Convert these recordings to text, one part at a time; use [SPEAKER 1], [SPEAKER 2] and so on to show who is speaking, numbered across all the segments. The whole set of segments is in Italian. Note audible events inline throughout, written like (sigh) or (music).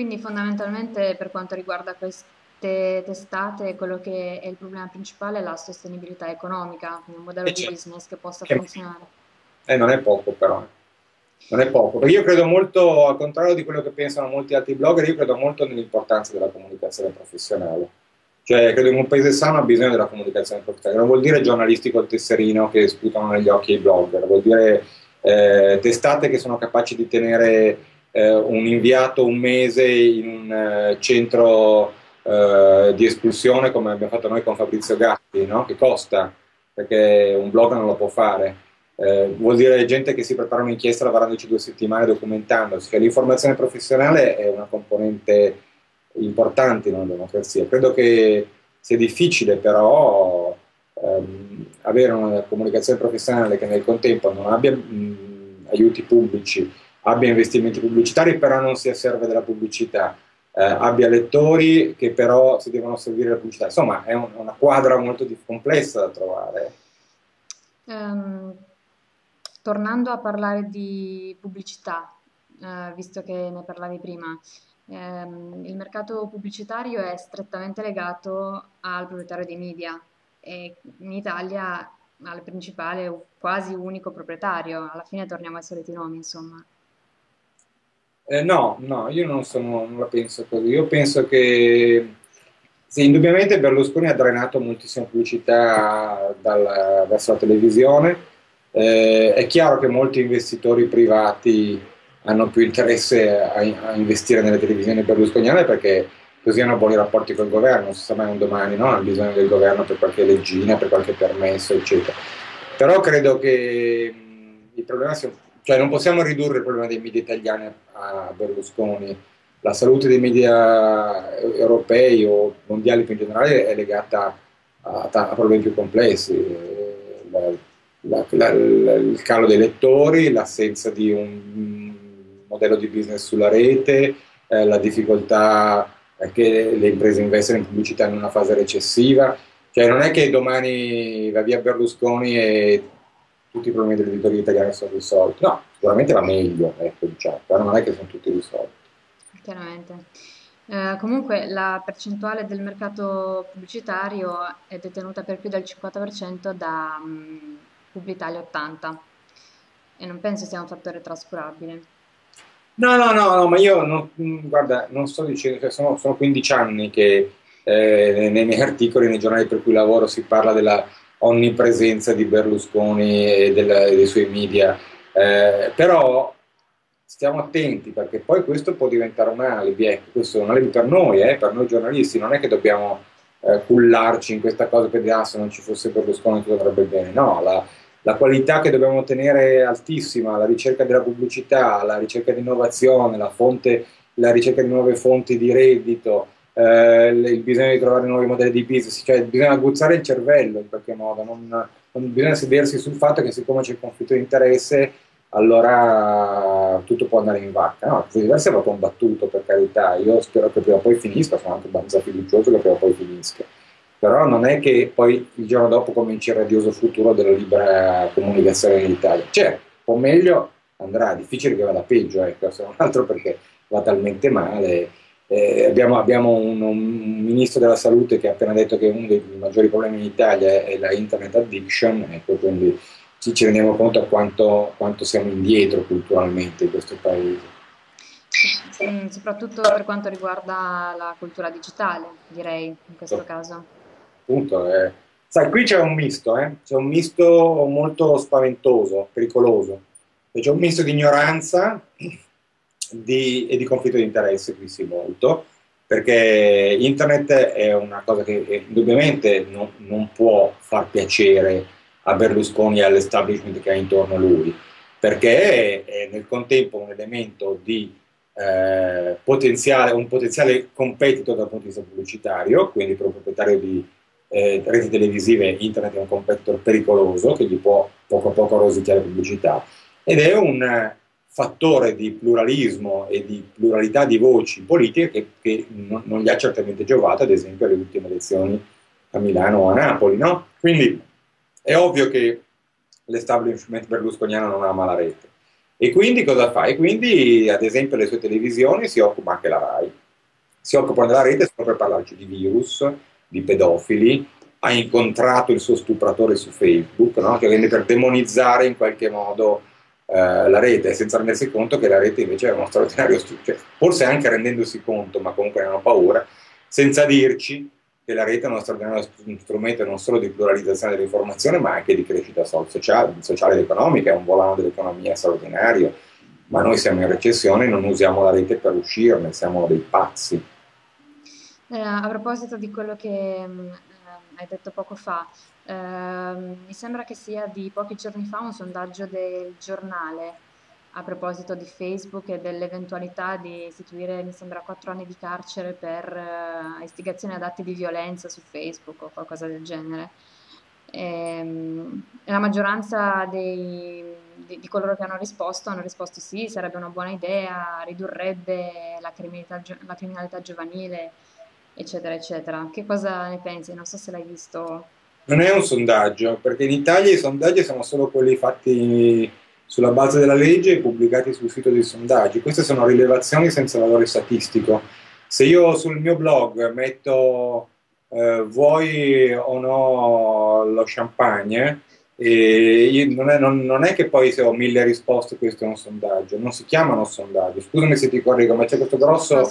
[SPEAKER 1] Quindi fondamentalmente per quanto riguarda queste testate, quello che è il problema principale è la sostenibilità economica, un modello
[SPEAKER 2] E
[SPEAKER 1] di
[SPEAKER 2] certo.
[SPEAKER 1] business che possa
[SPEAKER 2] Che-
[SPEAKER 1] funzionare.
[SPEAKER 2] eh, non è poco però. Non è poco, perché io credo molto, al contrario di quello che pensano molti altri blogger, io credo molto nell'importanza della comunicazione professionale. Cioè, credo che un paese sano ha bisogno della comunicazione professionale. Non vuol dire giornalisti col tesserino che sputano negli occhi ai blogger, vuol dire eh, testate che sono capaci di tenere eh, un inviato un mese in un eh, centro eh, di espulsione come abbiamo fatto noi con Fabrizio Gatti, no? che costa, perché un blog non lo può fare. Eh, vuol dire gente che si prepara un'inchiesta lavorandoci due settimane documentandosi, che l'informazione professionale è una componente importante in una democrazia. Credo che sia difficile però ehm, avere una comunicazione professionale che nel contempo non abbia mh, aiuti pubblici, abbia investimenti pubblicitari, però non sia serve della pubblicità, eh, abbia lettori che però si devono servire la pubblicità. Insomma, è un- una quadra molto complessa da trovare.
[SPEAKER 1] Ehm, tornando a parlare di pubblicità, eh, visto che ne parlavi prima, ehm, il mercato pubblicitario è strettamente legato al proprietario dei media e in Italia al principale, quasi unico proprietario. Alla fine torniamo ai soliti nomi, insomma.
[SPEAKER 2] Eh, no, no, io non, sono, non la penso così. Io penso che sì, indubbiamente Berlusconi ha drenato moltissima pubblicità dal- verso la televisione. Eh, è chiaro che molti investitori privati hanno più interesse a, a investire nelle televisioni berlusconiane perché così hanno buoni rapporti col governo, non si sa mai un domani, no? Hanno bisogno del governo per qualche leggina, per qualche permesso, eccetera. Però credo che mh, il problema sia, cioè non possiamo ridurre il problema dei media italiani a Berlusconi. La salute dei media europei o mondiali più in generale è legata a, a problemi più complessi. Eh, La, la, la, il calo dei lettori, l'assenza di un modello di business sulla rete, eh, la difficoltà che le imprese investono in pubblicità in una fase recessiva. Cioè non è che domani va via Berlusconi e tutti i problemi dell'editoria italiana sono risolti. No, sicuramente va meglio, ecco, diciamo, però non è che sono tutti risolti.
[SPEAKER 1] Chiaramente. Eh, comunque la percentuale del mercato pubblicitario è detenuta per più del 50% da mm, Publitalia 80 e non penso sia un fattore trascurabile.
[SPEAKER 2] No, no, no, no, ma io non, guarda, non sto dicendo, cioè sono, sono 15 anni che eh, nei miei (laughs) articoli, nei giornali per cui lavoro, si parla della onnipresenza di Berlusconi e della, dei suoi media, eh, però stiamo attenti perché poi questo può diventare un alibi, ecco, questo è un alibi per noi, eh, per noi giornalisti, non è che dobbiamo eh, cullarci in questa cosa per dire ah, se non ci fosse Berlusconi tutto andrebbe bene, no, la, la qualità che dobbiamo tenere è altissima, la ricerca della pubblicità, la ricerca di innovazione, la, fonte, la ricerca di nuove fonti di reddito, eh, il bisogno di trovare nuovi modelli di business, cioè bisogna aguzzare il cervello in qualche modo, non, non bisogna sedersi sul fatto che siccome c'è il conflitto di interesse allora tutto può andare in vacca. No, diverso è proprio un battuto per carità, io spero che prima o poi finisca, sono anche abbastanza fiducioso che prima o poi finisca però non è che poi il giorno dopo cominci il radioso futuro della libera comunicazione in Italia. Un po' meglio andrà, difficile che vada peggio, ecco, se non altro perché va talmente male. Eh, abbiamo, abbiamo un, un, ministro della salute che ha appena detto che uno dei maggiori problemi in Italia è, è la internet addiction, ecco, quindi ci, ci rendiamo conto a quanto, quanto siamo indietro culturalmente in questo paese.
[SPEAKER 1] Sì, soprattutto per quanto riguarda la cultura digitale, direi, in questo caso
[SPEAKER 2] appunto, eh, sai, qui c'è un misto, eh? c'è un misto molto spaventoso, pericoloso. C'è un misto di ignoranza di, e di conflitto di interesse, qui sì molto, perché internet è una cosa che indubbiamente non, non può far piacere a Berlusconi e all'establishment che ha intorno a lui, perché è, è nel contempo un elemento di eh, potenziale, un potenziale competitor dal punto di vista pubblicitario, quindi per un proprietario di eh, reti televisive, internet è un competitor pericoloso che gli può poco a poco rosicchiare pubblicità. Ed è un fattore di pluralismo e di pluralità di voci politiche che, che non, non, gli ha certamente giovato, ad esempio, alle ultime elezioni a Milano o a Napoli. No? Quindi è ovvio che l'establishment berlusconiano non ama la rete. E quindi cosa fa? E quindi, ad esempio, le sue televisioni si occupa anche la RAI. Si occupano della rete solo per parlarci di virus, di pedofili, ha incontrato il suo stupratore su Facebook, no? che viene per demonizzare in qualche modo la rete, senza rendersi conto che la rete invece è uno straordinario strumento, cioè, forse anche rendendosi conto, ma comunque hanno paura, senza dirci che la rete è uno straordinario strumento non solo di pluralizzazione dell'informazione, ma anche di crescita sociale, sociale ed economica, è un volano dell'economia straordinario, ma noi siamo in recessione e non usiamo la rete per uscirne, siamo dei pazzi.
[SPEAKER 1] Eh, a proposito di quello che hai detto poco fa, eh, mi sembra che sia di pochi giorni fa un sondaggio del giornale a proposito di Facebook e dell'eventualità di istituire, mi sembra, quattro anni di carcere per uh, istigazione ad atti di violenza su Facebook o qualcosa del genere. E, ehm, la maggioranza dei, di, di, coloro che hanno risposto hanno risposto sì, sarebbe una buona idea, ridurrebbe la criminalità, la criminalità giovanile, eccetera, eccetera. Che cosa ne pensi? Non so se l'hai visto.
[SPEAKER 2] Non è un sondaggio, perché in Italia i sondaggi sono solo quelli fatti sulla base della legge e pubblicati sul sito dei sondaggi. Queste sono rilevazioni senza valore statistico. Se io sul mio blog metto eh, vuoi o no lo champagne, non è, non, non, è, che poi se ho mille risposte questo è un sondaggio, non si chiamano sondaggi. Scusami se ti correggo, ma c'è questo grosso,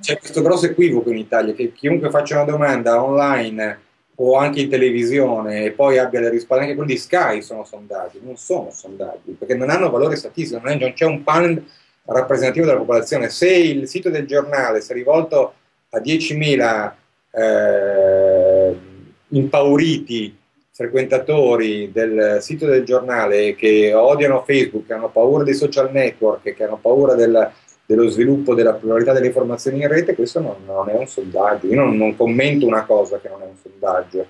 [SPEAKER 2] c'è questo grosso equivoco in Italia che chiunque faccia una domanda online o anche in televisione e poi abbia le risposte, anche quelli di Sky sono sondaggi, non sono sondaggi, perché non hanno valore statistico, non c'è un panel rappresentativo della popolazione. Se il sito del giornale si è rivolto a 10.000 eh, impauriti frequentatori del sito del giornale che odiano Facebook, che hanno paura dei social network, che hanno paura del, dello sviluppo della pluralità delle informazioni in rete, questo non, non è un sondaggio. Io non, non, commento una cosa che non è un sondaggio.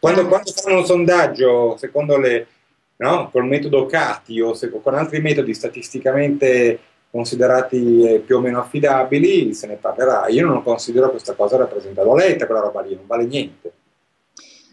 [SPEAKER 2] Quando, quando fanno un sondaggio, secondo le, no, col metodo CATI o se, con altri metodi statisticamente considerati eh, più o meno affidabili, se ne parlerà. Io non considero questa cosa rappresentativa. L'ho letta quella roba lì, non vale niente.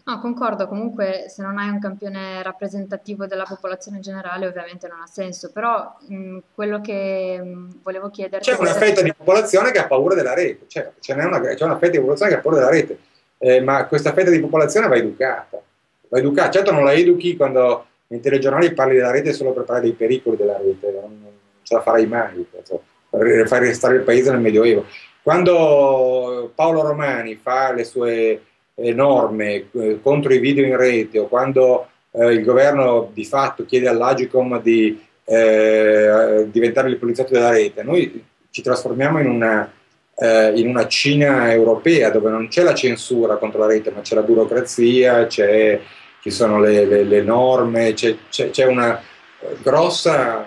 [SPEAKER 1] No, concordo, comunque se non hai un campione rappresentativo della popolazione generale ovviamente non ha senso, però mh, quello che mh, volevo chiederti...
[SPEAKER 2] C'è una fetta di popolazione che ha paura della rete, cioè, c'è, una, c'è una fetta di popolazione che ha paura della rete, eh, ma questa fetta di popolazione va educata, va educata, certo non la educhi quando nei telegiornali parli della rete solo per parlare dei pericoli della rete, non, non ce la farai mai, cioè, per far restare il paese nel Medioevo. Quando Paolo Romani fa le sue norme eh, contro i video in rete o quando eh, il governo di fatto chiede all'Agicom di eh, diventare il poliziotto della rete, noi ci trasformiamo in una, eh, in una Cina europea dove non c'è la censura contro la rete, ma c'è la burocrazia, c'è, ci sono le, le, le norme, c'è, c'è, c'è una grossa,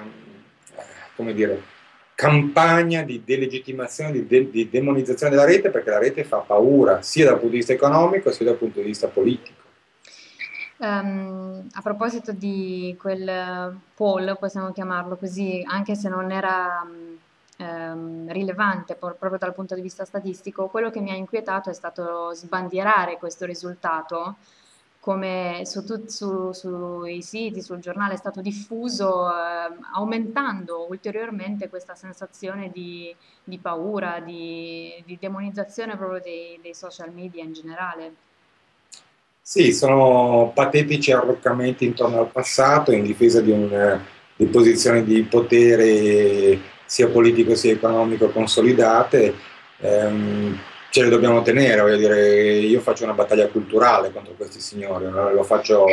[SPEAKER 2] come dire, campagna di delegittimazione, di, de- di, demonizzazione della rete perché la rete fa paura sia dal punto di vista economico sia dal punto di vista politico.
[SPEAKER 1] Um, a proposito di quel poll, possiamo chiamarlo così, anche se non era um, rilevante proprio dal punto di vista statistico, quello che mi ha inquietato è stato sbandierare questo risultato come su su, sui siti, sul giornale è stato diffuso, eh, aumentando ulteriormente questa sensazione di, di paura, di, di, demonizzazione proprio dei, dei, social media in generale.
[SPEAKER 2] Sì, sono patetici arroccamenti intorno al passato in difesa di, un, di posizioni di potere sia politico sia economico consolidate. Um, ce le dobbiamo tenere, voglio dire, io faccio una battaglia culturale contro questi signori, lo faccio,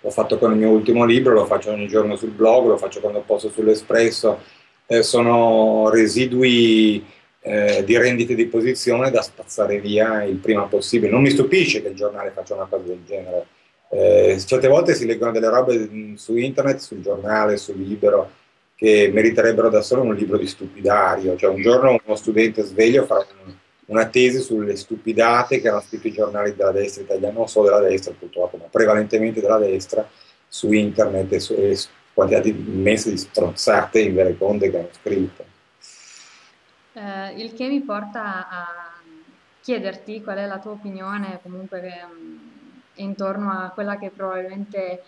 [SPEAKER 2] l'ho fatto con il mio ultimo libro, lo faccio ogni giorno sul blog, lo faccio quando posso sull'Espresso, eh, sono residui eh, di rendite di posizione da spazzare via il prima possibile. Non mi stupisce che il giornale faccia una cosa del genere. Eh, certe volte si leggono delle robe su internet, sul giornale, sul libro, che meriterebbero da solo un libro di stupidario. Cioè un giorno uno studente sveglio farà un una tesi sulle stupidate che hanno scritto i giornali della destra italiana, non solo della destra purtroppo, ma prevalentemente della destra, su internet e, su, e quantità immense di strozzate in vereconde che hanno scritto.
[SPEAKER 1] Eh, il che mi porta a chiederti qual è la tua opinione comunque che, mm, intorno a quella che probabilmente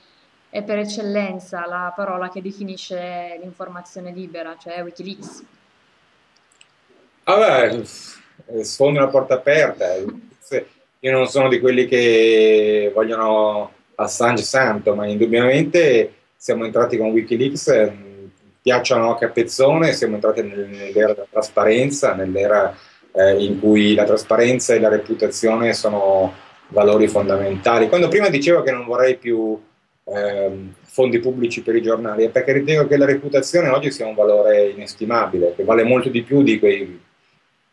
[SPEAKER 1] è per eccellenza la parola che definisce l'informazione libera, cioè Wikileaks.
[SPEAKER 2] Ah beh, sfondi una porta aperta. Io non sono di quelli che vogliono Assange santo, ma indubbiamente siamo entrati con Wikileaks, piacciono a capezzone, siamo entrati nell'era della trasparenza, nell'era eh, in cui la trasparenza e la reputazione sono valori fondamentali. Quando prima dicevo che non vorrei più eh, fondi pubblici per i giornali, è perché ritengo che la reputazione oggi sia un valore inestimabile, che vale molto di più di quei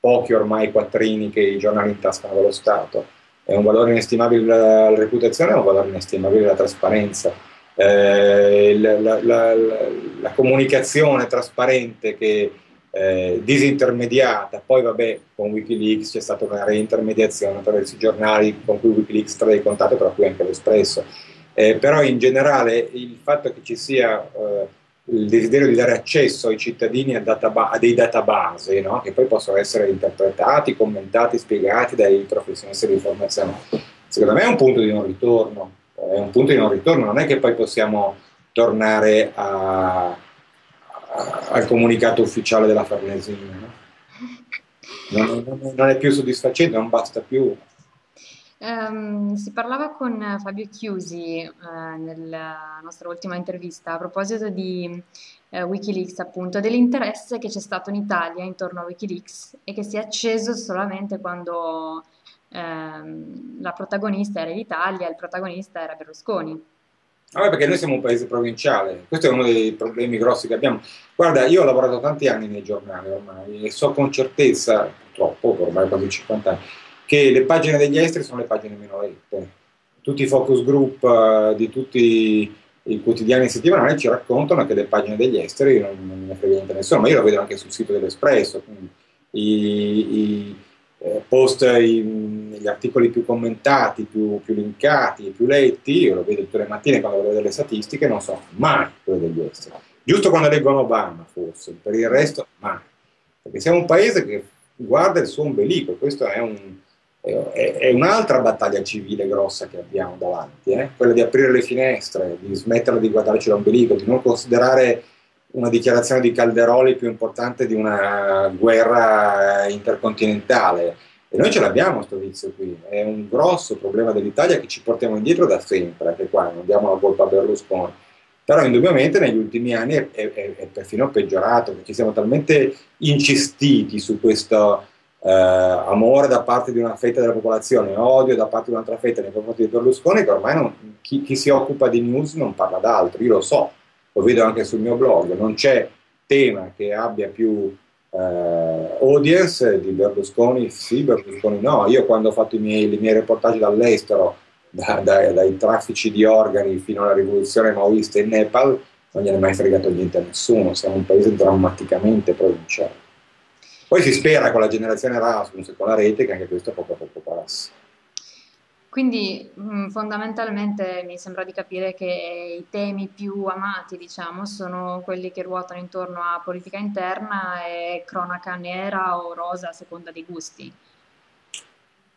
[SPEAKER 2] pochi ormai quattrini che i giornali intascano dallo Stato. È un valore inestimabile la, la reputazione, è un valore inestimabile la trasparenza. Eh, la, la, la, comunicazione trasparente che eh, disintermediata, poi vabbè con Wikileaks c'è stata una reintermediazione attraverso i giornali con cui Wikileaks trae contatto, tra cui anche l'Espresso. Eh, però in generale il fatto che ci sia eh, il desiderio di dare accesso ai cittadini a, databa- a dei database no? che poi possono essere interpretati, commentati, spiegati dai professionisti di informazione, secondo me è un punto di non ritorno. È un punto di non ritorno, non è che poi possiamo tornare a, a, al comunicato ufficiale della Farnesina. No? Non, non è più soddisfacente, non basta più.
[SPEAKER 1] Um, si parlava con Fabio Chiusi uh, nella nostra ultima intervista a proposito di uh, Wikileaks, appunto, dell'interesse che c'è stato in Italia intorno a Wikileaks e che si è acceso solamente quando uh, la protagonista era l'Italia e il protagonista era Berlusconi.
[SPEAKER 2] Vabbè, perché noi siamo un paese provinciale, questo è uno dei problemi grossi che abbiamo. Guarda, io ho lavorato tanti anni nei giornali ormai e so con certezza, purtroppo, ormai quasi 50 anni, che le pagine degli esteri sono le pagine meno lette. Tutti i focus group uh, di tutti i quotidiani settimanali ci raccontano che le pagine degli esteri non, non ne frega niente nessuno, ma io lo vedo anche sul sito dell'Espresso, i, i eh, post, i, gli articoli più commentati, più, più linkati, più letti, io lo vedo tutte le mattine quando vedo le statistiche, non so mai quello degli esteri. Giusto quando leggono Obama, forse, per il resto mai. Perché siamo un paese che guarda il suo ombelico, questo è un, è, un'altra battaglia civile grossa che abbiamo davanti, eh? quella di aprire le finestre, di smettere di guardarci l'ombelico, di non considerare una dichiarazione di Calderoli più importante di una guerra intercontinentale. E noi ce l'abbiamo questo vizio qui, è un grosso problema dell'Italia che ci portiamo indietro da sempre, anche qua non diamo la colpa a Berlusconi. Però indubbiamente negli ultimi anni è, è, è perfino peggiorato, perché siamo talmente incistiti su questo eh, amore da parte di una fetta della popolazione, odio da parte di un'altra fetta nei confronti di Berlusconi, che ormai non, chi, chi, si occupa di news non parla d'altro, io lo so, lo vedo anche sul mio blog, non c'è tema che abbia più eh, audience di Berlusconi, sì, Berlusconi no, io quando ho fatto i miei, i miei reportage dall'estero, da, da, dai traffici di organi fino alla rivoluzione maoista in Nepal, non gliene è mai fregato niente a nessuno, siamo un paese drammaticamente provinciale. Poi si spera con la generazione Erasmus e con la rete che anche questo poco a poco passi.
[SPEAKER 1] Quindi mh, fondamentalmente mi sembra di capire che i temi più amati, diciamo, sono quelli che ruotano intorno a politica interna e cronaca nera o rosa a seconda dei gusti.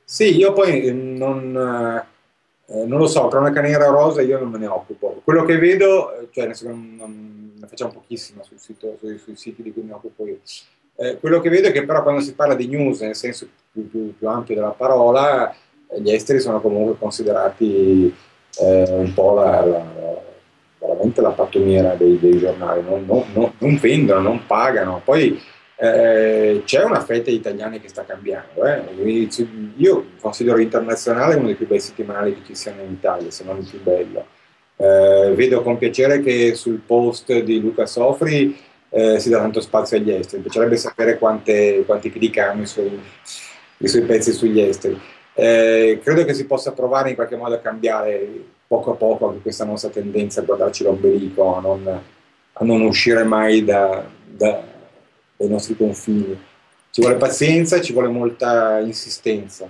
[SPEAKER 2] Sì, io poi eh, non, eh, non lo so, cronaca nera o rosa io non me ne occupo. Quello che vedo, eh, cioè ne facciamo pochissimo sul sito, sui, sui siti di cui mi occupo io eh, quello che vedo è che però quando si parla di news nel senso più, più, più ampio della parola, eh, gli esteri sono comunque considerati eh, un po' la, la, veramente la pattumiera dei, dei giornali, non, non, non, non, vendono, non pagano. Poi eh, c'è una fetta di italiani che sta cambiando. Eh. Io considero internazionale uno dei più bei settimanali che ci siano in Italia, se non il più bello. Eh, vedo con piacere che sul post di Luca Sofri eh, si dà tanto spazio agli esteri. Mi piacerebbe sapere quante, quanti clic hanno i suoi, pezzi sugli esteri. Eh, credo che si possa provare in qualche modo a cambiare poco a poco anche questa nostra tendenza a guardarci l'ombelico, a non, a non uscire mai da, da, dai nostri confini. Ci vuole pazienza ci vuole molta insistenza.